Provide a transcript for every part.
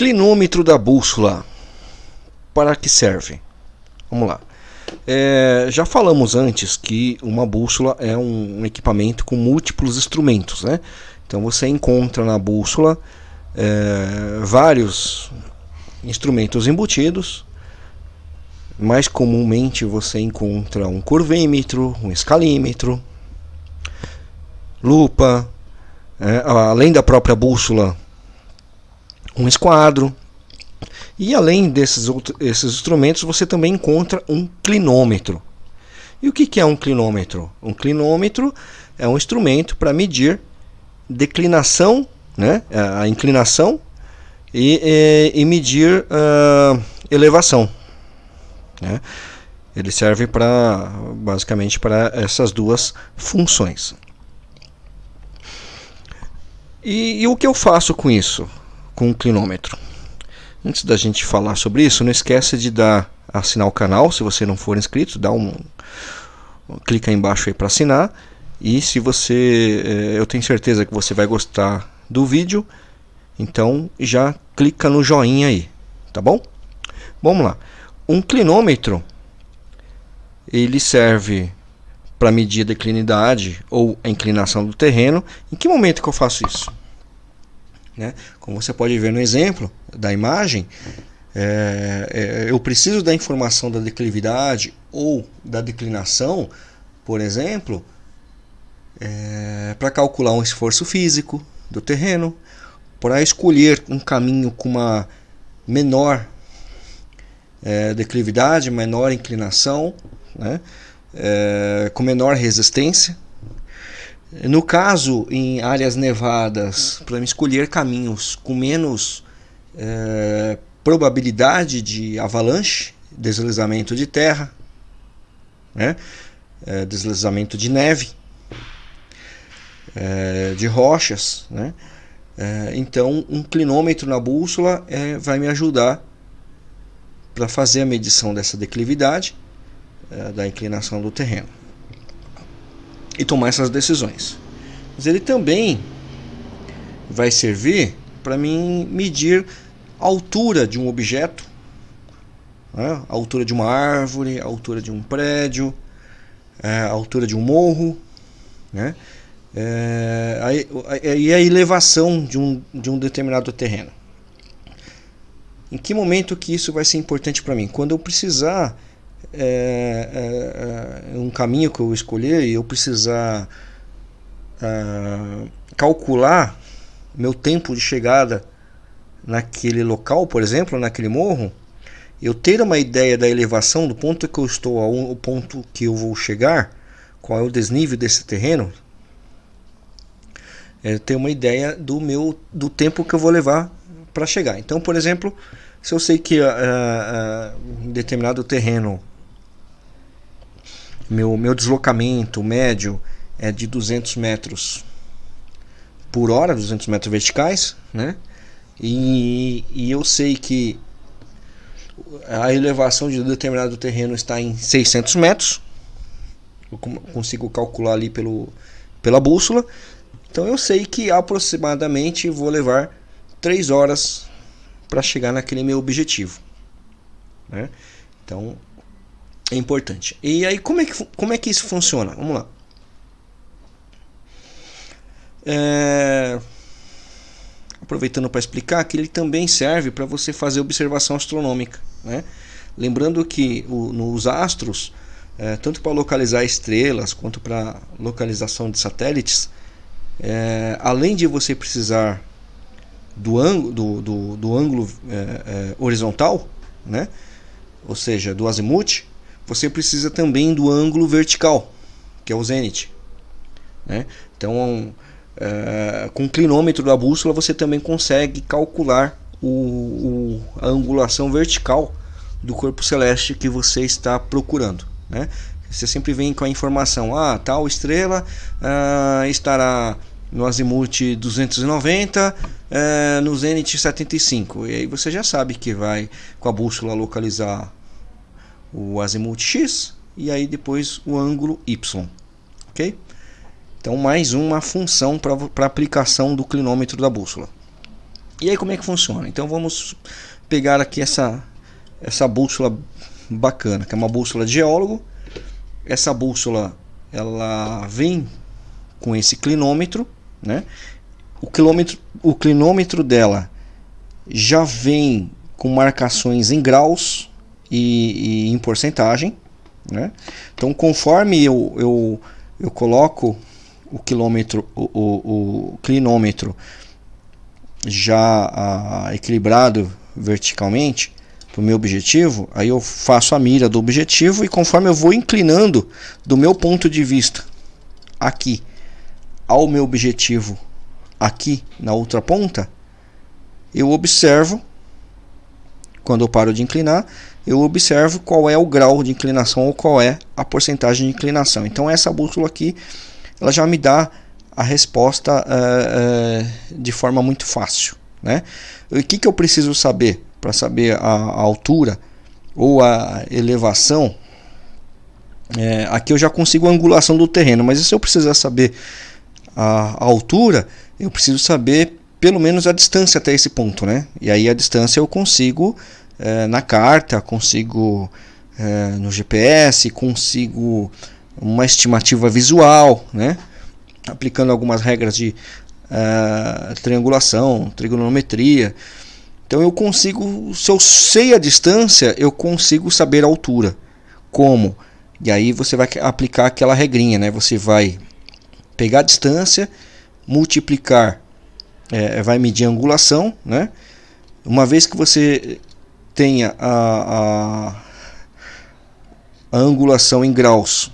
Clinômetro da bússola. Para que serve? Vamos lá. É, já falamos antes que uma bússola é um, equipamento com múltiplos instrumentos, né? Então você encontra na bússola é, vários instrumentos embutidos. Mais comumente você encontra um curvímetro, um escalímetro, lupa, é, além da própria bússola, um esquadro. E além desses outros, instrumentos, você também encontra um clinômetro. E o que, que é um clinômetro? Um clinômetro é um instrumento para medir declinação, né, a inclinação e, e, e medir uh, elevação. Né? Ele serve para basicamente para essas duas funções. E, e, o que eu faço com isso, com o clinômetro? Antes da gente falar sobre isso, não esqueça de dar assinar o canal, se você não for inscrito, dá um, um clica aí embaixo aí para assinar. E se você, eh, eu tenho certeza que você vai gostar do vídeo, então já clica no joinha aí, tá bom? Vamos lá. Um clinômetro ele serve para medir a declinidade ou a inclinação do terreno. Em que momento que eu faço isso? Né? Como você pode ver no exemplo da imagem, é, é, eu preciso da informação da declividade ou da declinação, por exemplo, é, para calcular um esforço físico do terreno, para escolher um caminho com uma menor é, declividade, menor inclinação, né? é, com menor resistência. No caso, em áreas nevadas, para escolher caminhos com menos é, probabilidade de avalanche, deslizamento de terra, né? É, deslizamento de neve, é, de rochas. Né? Então, um clinômetro na bússola vai me ajudar para fazer a medição dessa declividade da inclinação do terreno e tomar essas decisões. Mas ele também vai servir para mim medir a altura de um objeto, né? a altura de uma árvore, a altura de um prédio, é, a altura de um morro, né? É, a, e a elevação de um, de um determinado terreno. Em que momento que isso vai ser importante para mim? Quando eu precisar é, é, é, um caminho que eu escolher e eu precisar é, calcular meu tempo de chegada naquele local, por exemplo, naquele morro, eu ter uma ideia da elevação do ponto que eu estou ao ponto que eu vou chegar, qual é o desnível desse terreno, é ter uma ideia do meu do tempo que eu vou levar para chegar. Então, por exemplo, se eu sei que uh, uh, determinado terreno meu, meu deslocamento médio é de 200 metros por hora, 200 metros verticais, né? E, e eu sei que a elevação de determinado terreno está em 600 metros, eu consigo calcular ali pelo, pela bússola, então eu sei que aproximadamente vou levar 3 horas para chegar naquele meu objetivo. Né? Então é importante. E aí, como é que, como é que isso funciona? Vamos lá. É... Aproveitando para explicar que ele também serve para você fazer observação astronômica. Né? Lembrando que o, nos astros, é, tanto para localizar estrelas quanto para localização de satélites, é, além de você precisar do ângulo, do, do, do ângulo é, é horizontal, né? ou seja, do azimuth, você precisa também do ângulo vertical, que é o zenith. Né? Então, é, com o clinômetro da bússola, você também consegue calcular o, o, a angulação vertical do corpo celeste que você está procurando. Né? Você sempre vem com a informação, ah, tal estrela ah, estará no azimuth 290, eh, no zenith 75. E aí você já sabe que vai com a bússola localizar o azimuth X e aí depois o ângulo Y. Ok? Então, mais uma função para aplicação do clinômetro da bússola. E aí como é que funciona? Então vamos pegar aqui essa, essa bússola bacana, que é uma bússola de geólogo. Essa bússola ela vem com esse clinômetro, né? O quilômetro, o clinômetro dela já vem com marcações em graus e, e em porcentagem, né? Então conforme eu, eu, eu coloco o quilômetro, o, o, o clinômetro já equilibrado verticalmente para o meu objetivo, aí eu faço a mira do objetivo e conforme eu vou inclinando do meu ponto de vista aqui ao meu objetivo aqui na outra ponta, eu observo quando eu paro de inclinar, eu observo qual é o grau de inclinação ou qual é a porcentagem de inclinação. Então essa bússola aqui, ela já me dá a resposta uh, uh, de forma muito fácil. Né? O que, que eu preciso saber para saber a, a, altura ou a elevação? É, aqui eu já consigo a angulação do terreno, mas se eu precisar saber a, a altura, eu preciso saber pelo menos a distância até esse ponto, né? E aí a distância eu consigo é, na carta, consigo é, no GPS, consigo uma estimativa visual, né? aplicando algumas regras de uh, triangulação, trigonometria. Então eu consigo, se eu sei a distância, eu consigo saber a altura. Como? E aí você vai aplicar aquela regrinha, né? Você vai pegar a distância, multiplicar, é, vai medir a angulação, né? Uma vez que você tenha a, a, a angulação em graus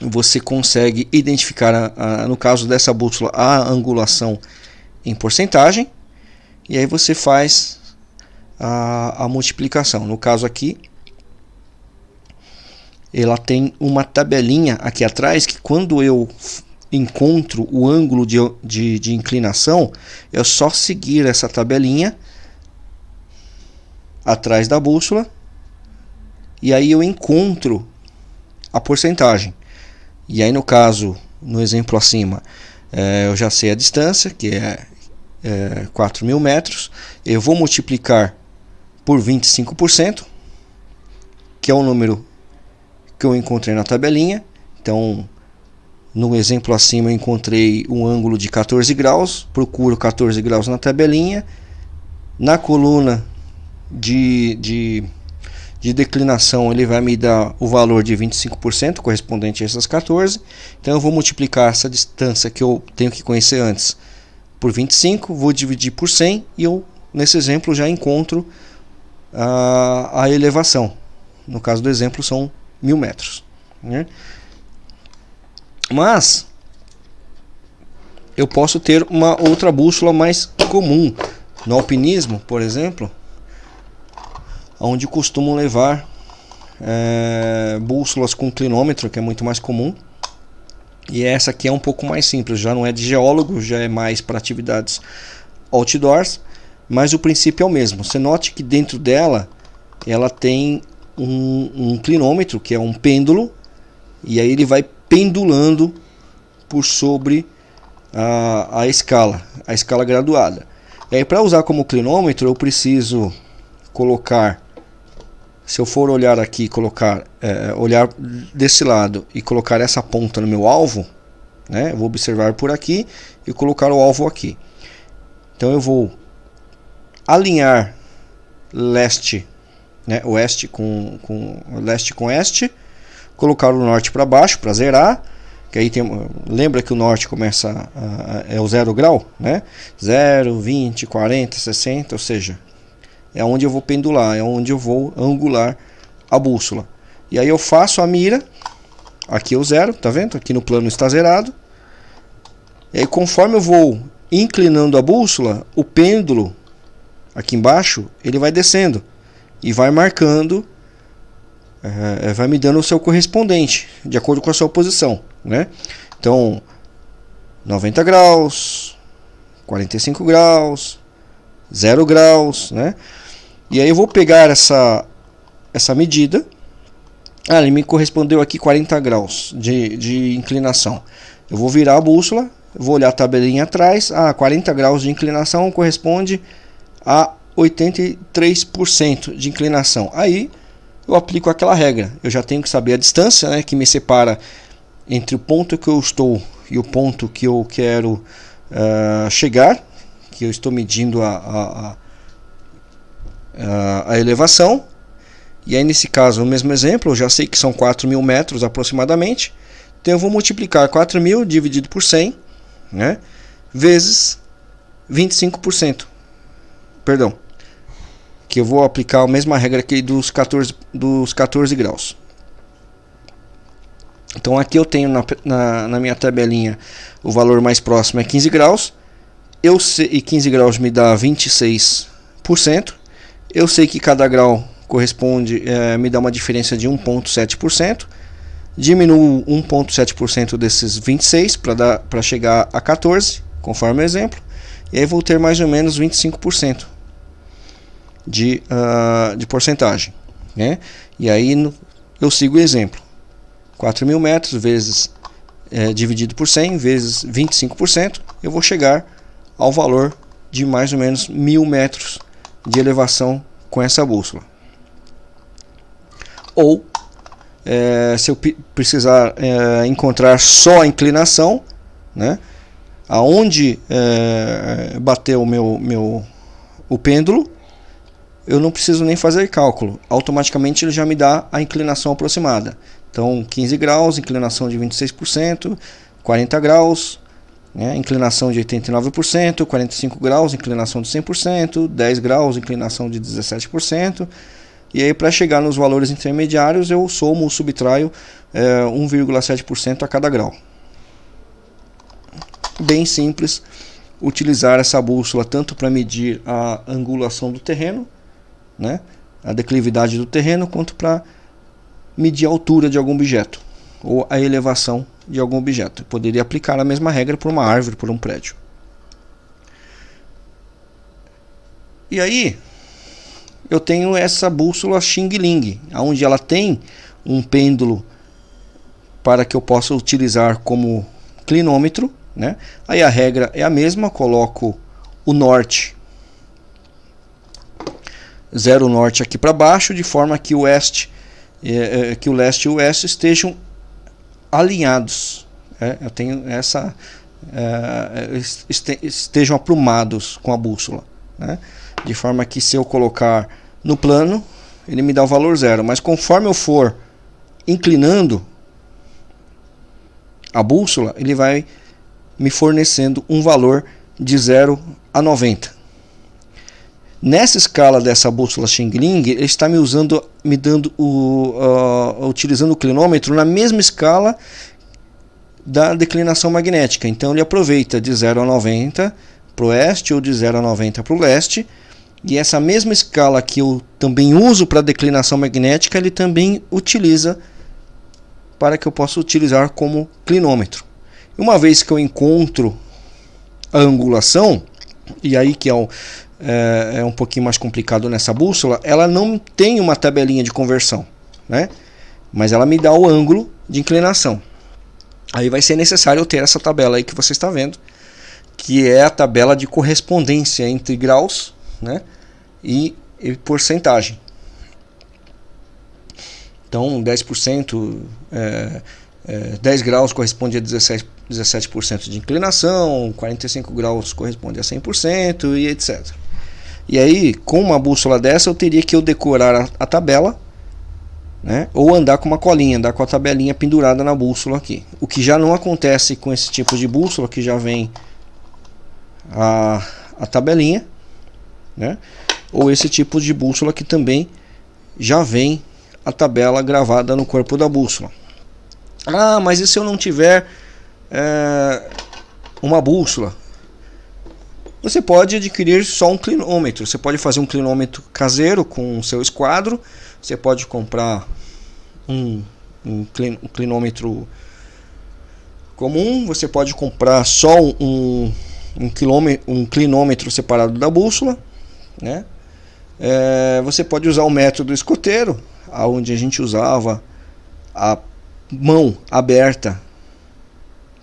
você consegue identificar, a, no caso dessa bússola, a angulação em porcentagem. E aí você faz a, a multiplicação. No caso aqui, ela tem uma tabelinha aqui atrás que quando eu encontro o ângulo de, de, de inclinação, é só seguir essa tabelinha atrás da bússola e aí eu encontro a porcentagem. E aí no caso, no exemplo acima, é, eu já sei a distância, que é, é 4 mil metros. Eu vou multiplicar por 25%, que é o número que eu encontrei na tabelinha. Então, no exemplo acima eu encontrei um ângulo de 14 graus, procuro 14 graus na tabelinha. Na coluna de, de de declinação ele vai me dar o valor de 25% correspondente a essas 14. Então eu vou multiplicar essa distância que eu tenho que conhecer antes por 25, vou dividir por 100 e eu nesse exemplo já encontro a, a elevação. No caso do exemplo são mil metros. Né? Mas eu posso ter uma outra bússola mais comum. No alpinismo, por exemplo, onde costumam levar é, bússolas com clinômetro, que é muito mais comum. E essa aqui é um pouco mais simples, já não é de geólogo, já é mais para atividades outdoors, mas o princípio é o mesmo. Você note que dentro dela ela tem um, um clinômetro, que é um pêndulo, e aí ele vai pendulando por sobre a, a escala, a escala graduada. E aí para usar como clinômetro eu preciso colocar se eu for olhar aqui colocar é, olhar desse lado e colocar essa ponta no meu alvo né, eu vou observar por aqui e colocar o alvo aqui. Então eu vou alinhar leste né, oeste com, com leste com oeste colocar o norte para baixo para zerar que aí tem, lembra que o norte começa a, a, é o zero grau né? 0, 20, 40, 60 ou seja é onde eu vou pendular, é onde eu vou angular a bússola. E aí eu faço a mira, aqui o zero, tá vendo? Aqui no plano está zerado. E aí conforme eu vou inclinando a bússola, o pêndulo aqui embaixo, ele vai descendo e vai marcando, é, vai me dando o seu correspondente, de acordo com a sua posição, né? Então, 90 graus, 45 graus, 0 graus, né? E aí eu vou pegar essa, essa medida. Ah, ele me correspondeu aqui 40 graus de, de inclinação. Eu vou virar a bússola, vou olhar a tabelinha atrás, ah, 40 graus de inclinação corresponde a 83% de inclinação. Aí eu aplico aquela regra. Eu já tenho que saber a distância né, que me separa entre o ponto que eu estou e o ponto que eu quero uh, chegar, que eu estou medindo a, a, a, a, elevação. E aí nesse caso, no mesmo exemplo, eu já sei que são 4 mil metros aproximadamente. Então eu vou multiplicar 4 mil dividido por 100, né, vezes 25%. Perdão, que eu vou aplicar a mesma regra aqui dos 14, dos 14 graus. Então aqui eu tenho na, na, na, minha tabelinha o valor mais próximo é 15 graus. Eu sei, e 15 graus me dá 26%. Eu sei que cada grau corresponde, é, me dá uma diferença de 1,7%. Diminuo 1,7% desses 26 para chegar a 14, conforme o exemplo. E aí vou ter mais ou menos 25% de, uh, de porcentagem. Né? E aí no, eu sigo o exemplo. 4 mil metros vezes é, dividido por 100 vezes 25%, eu vou chegar ao valor de mais ou menos mil metros de elevação com essa bússola. Ou, é, se eu precisar é, encontrar só a inclinação, né, aonde é, bateu o meu, meu o pêndulo, eu não preciso nem fazer cálculo. Automaticamente ele já me dá a inclinação aproximada. Então 15 graus, inclinação de 26%, 40 graus, né, inclinação de 89%, 45 graus, inclinação de 100%, 10 graus, inclinação de 17%. E aí para chegar nos valores intermediários eu somo o subtraio é, 1,7% a cada grau. Bem simples utilizar essa bússola tanto para medir a angulação do terreno, né, a declividade do terreno, quanto para medir a altura de algum objeto ou a elevação de algum objeto. Eu poderia aplicar a mesma regra por uma árvore, por um prédio. E aí, eu tenho essa bússola Xing Ling, onde ela tem um pêndulo para que eu possa utilizar como clinômetro. Né? Aí a regra é a mesma, coloco o norte, zero norte aqui para baixo, de forma que o oeste é, é, que o leste e o oeste estejam alinhados. É, eu tenho essa é, este, estejam aprumados com a bússola, né? de forma que se eu colocar no plano ele me dá o valor zero, mas conforme eu for inclinando a bússola ele vai me fornecendo um valor de 0 a 90. Nessa escala dessa bússola Xingling, ele está me usando, me dando o, uh, utilizando o clinômetro na mesma escala da declinação magnética. Então ele aproveita de 0 a 90 para o oeste ou de 0 a 90 para o leste. E essa mesma escala que eu também uso para declinação magnética, ele também utiliza para que eu possa utilizar como clinômetro. Uma vez que eu encontro a angulação, e aí que é o, é, é um pouquinho mais complicado nessa bússola, ela não tem uma tabelinha de conversão, né? mas ela me dá o ângulo de inclinação. Aí vai ser necessário eu ter essa tabela aí que você está vendo, que é a tabela de correspondência entre graus né, e, e porcentagem. Então 10%, é, é, 10 graus corresponde a 17%, 17 de inclinação, 45 graus corresponde a 100% e etc. E aí, com uma bússola dessa, eu teria que eu decorar a, a tabela, né? ou andar com uma colinha, andar com a tabelinha pendurada na bússola aqui. O que já não acontece com esse tipo de bússola, que já vem a, a tabelinha, né? ou esse tipo de bússola que também já vem a tabela gravada no corpo da bússola. Ah, mas e se eu não tiver é, uma bússola? Você pode adquirir só um clinômetro. Você pode fazer um clinômetro caseiro com o seu esquadro. Você pode comprar um, um, clinômetro comum. Você pode comprar só um, um, quilômetro, um clinômetro separado da bússola. Né? É, você pode usar o método escoteiro, onde a gente usava a mão aberta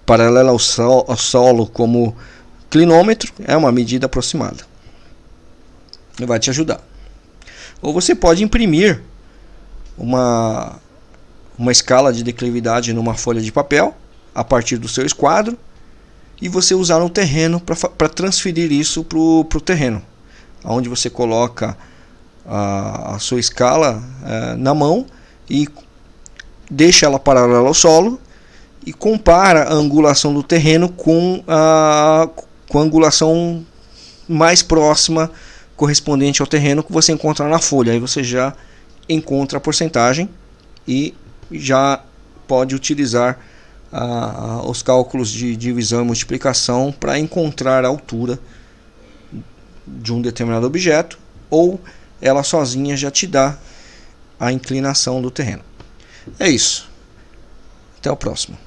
paralela ao, sol, ao solo como clinômetro, é uma medida aproximada. Vai te ajudar. Ou você pode imprimir uma, uma escala de declividade numa folha de papel a partir do seu esquadro e você usar no terreno para transferir isso para o terreno, onde você coloca a, a sua escala é, na mão e deixa ela paralela ao solo e compara a angulação do terreno com a, com a angulação mais próxima correspondente ao terreno que você encontra na folha. Aí você já encontra a porcentagem e já pode utilizar os cálculos de divisão e multiplicação para encontrar a altura de um determinado objeto ou ela sozinha já te dá a inclinação do terreno. É isso. Até o próximo.